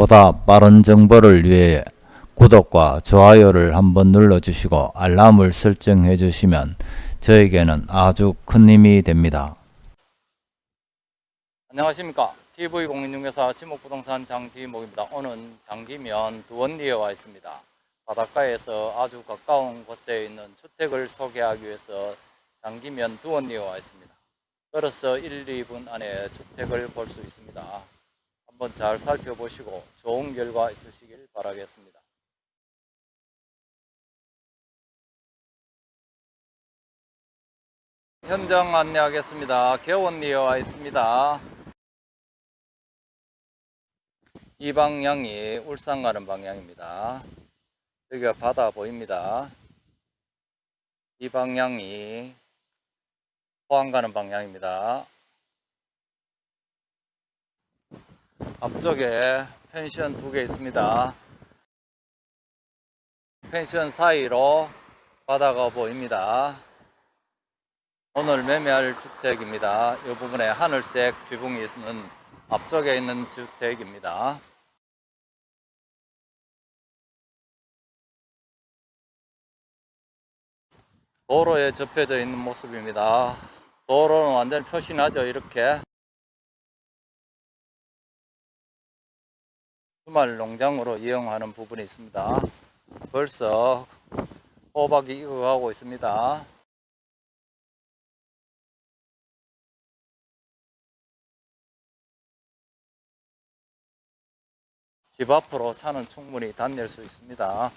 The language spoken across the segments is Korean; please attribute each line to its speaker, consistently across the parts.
Speaker 1: 보다 빠른 정보를 위해 구독과 좋아요를 한번 눌러주시고 알람을 설정해 주시면 저에게는 아주 큰 힘이 됩니다. 안녕하십니까. TV공인중개사 지목부동산 장지목입니다. 오늘 장기면 두원리에 와 있습니다. 바닷가에서 아주 가까운 곳에 있는 주택을 소개하기 위해서 장기면 두원리에 와 있습니다. 걸어서 1, 2분 안에 주택을 볼 수 있습니다. 한번 잘 살펴보시고 좋은 결과 있으시길 바라겠습니다. 현장 안내하겠습니다. 개원리에 와 있습니다. 이 방향이 울산 가는 방향입니다. 여기가 바다 보입니다. 이 방향이 포항 가는 방향입니다. 앞쪽에 펜션 두 개 있습니다. 펜션 사이로 바다가 보입니다. 오늘 매매할 주택입니다. 이 부분에 하늘색 지붕이 있는 앞쪽에 있는 주택입니다. 도로에 접혀져 있는 모습입니다. 도로는 완전 표시나죠, 이렇게. 주말 농장으로 이용하는 부분이 있습니다. 벌써 호박이 익어가고 있습니다. 집 앞으로 차는 충분히 다닐 수 있습니다.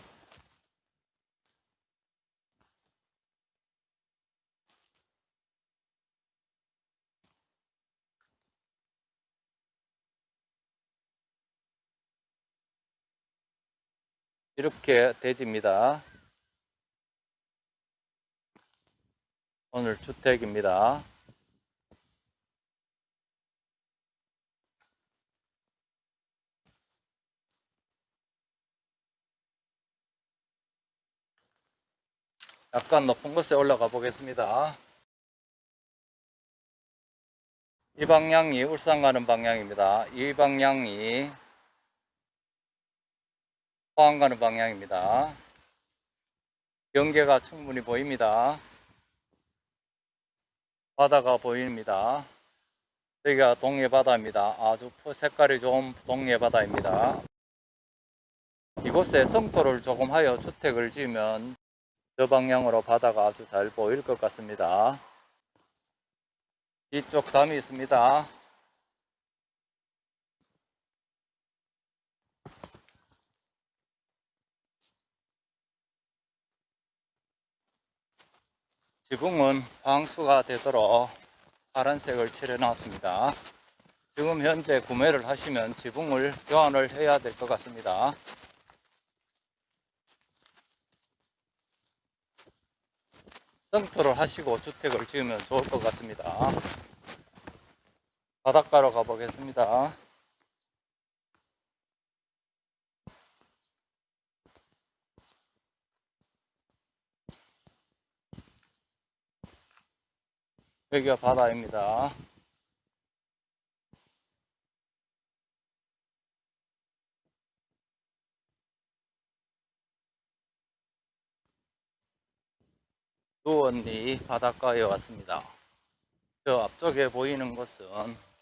Speaker 1: 이렇게 대지입니다. 오늘 주택입니다. 약간 높은 곳에 올라가 보겠습니다. 이 방향이 울산 가는 방향입니다. 이 방향이 포항 가는 방향입니다. 경계가 충분히 보입니다. 바다가 보입니다. 여기가 동해 바다입니다. 아주 색깔이 좋은 동해 바다입니다. 이곳에 성소를 조금 하여 주택을 지으면 저 방향으로 바다가 아주 잘 보일 것 같습니다. 이쪽 담이 있습니다. 지붕은 방수가 되도록 파란색을 칠해 놨습니다. 지금 현재 구매를 하시면 지붕을 교환을 해야 될 것 같습니다. 성토를 하시고 주택을 지으면 좋을 것 같습니다. 바닷가로 가보겠습니다. 여기가 바다입니다. 두원리 바닷가에 왔습니다. 저 앞쪽에 보이는 곳은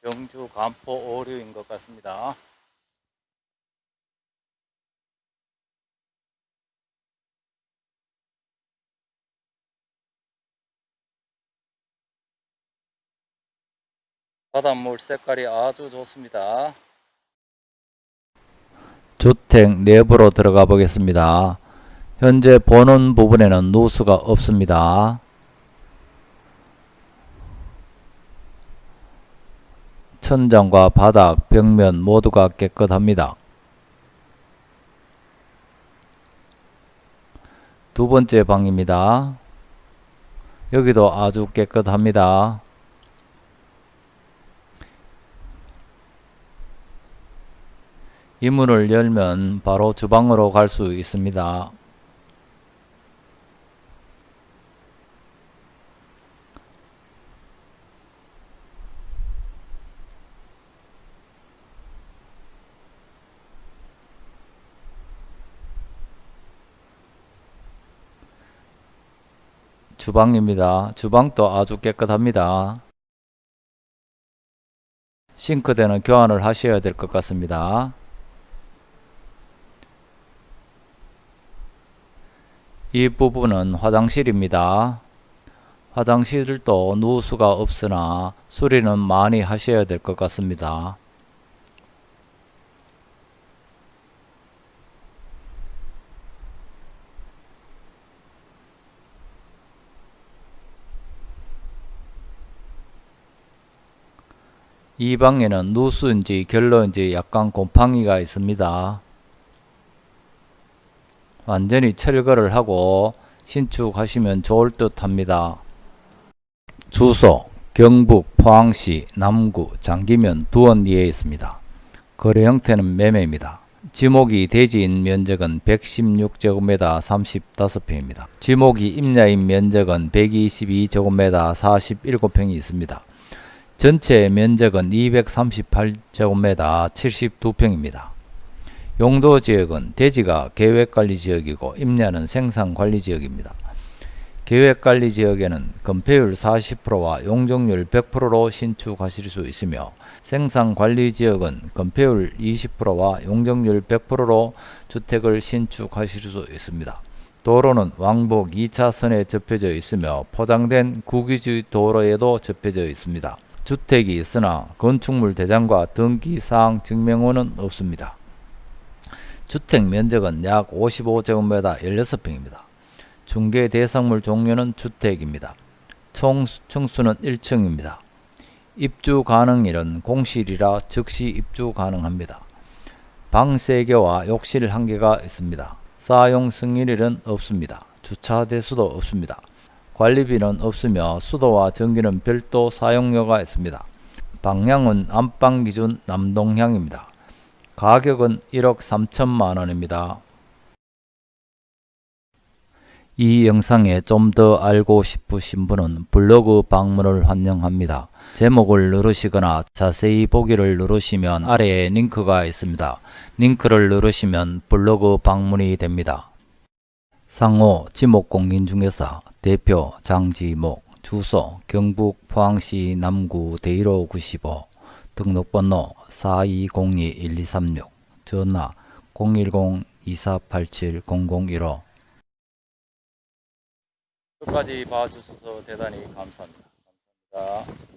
Speaker 1: 경주 간포 오류인 것 같습니다. 바닷물 색깔이 아주 좋습니다. 주택 내부로 들어가 보겠습니다. 현재 보는 부분에는 누수가 없습니다. 천장과 바닥, 벽면 모두가 깨끗합니다. 두 번째 방입니다. 여기도 아주 깨끗합니다. 이 문을 열면 바로 주방으로 갈 수 있습니다. 주방입니다. 주방도 아주 깨끗합니다. 싱크대는 교환을 하셔야 될 것 같습니다. 이 부분은 화장실입니다. 화장실도 누수가 없으나 수리는 많이 하셔야 될 것 같습니다. 이 방에는 누수인지 결로인지 약간 곰팡이가 있습니다. 완전히 철거를 하고 신축하시면 좋을 듯 합니다. 주소 경북 포항시 남구 장기면 두원리에 있습니다. 거래 형태는 매매입니다. 지목이 대지인 면적은 116제곱미터 35평입니다. 지목이 임야인 면적은 122제곱미터 47평이 있습니다. 전체 면적은 238제곱미터 72평입니다. 용도 지역은 대지가 계획관리지역이고 임야는 생산관리지역입니다. 계획관리지역에는 건폐율 40%와 용적률 100%로 신축하실 수 있으며 생산관리지역은 건폐율 20%와 용적률 100%로 주택을 신축하실 수 있습니다. 도로는 왕복 2차선에 접혀져 있으며 포장된 국유지 도로에도 접혀져 있습니다. 주택이 있으나 건축물 대장과 등기사항 증명원은 없습니다. 주택 면적은 약 55제곱미터 16평입니다. 중개 대상물 종류는 주택입니다. 총 층수는 1층입니다. 입주 가능일은 공실이라 즉시 입주 가능합니다. 방 3개와 욕실 1개가 있습니다. 사용 승인일은 없습니다. 주차 대수도 없습니다. 관리비는 없으며 수도와 전기는 별도 사용료가 있습니다. 방향은 안방 기준 남동향입니다. 가격은 1억 3천만 원입니다. 이 영상에 좀 더 알고 싶으신 분은 블로그 방문을 환영합니다. 제목을 누르시거나 자세히 보기를 누르시면 아래에 링크가 있습니다. 링크를 누르시면 블로그 방문이 됩니다. 상호 지목공인중개사 대표 장지목 주소 경북 포항시 남구 대일호 95 등록번호 4202-1236 전화 010-2487-0015 끝까지 봐주셔서 대단히 감사합니다. 감사합니다.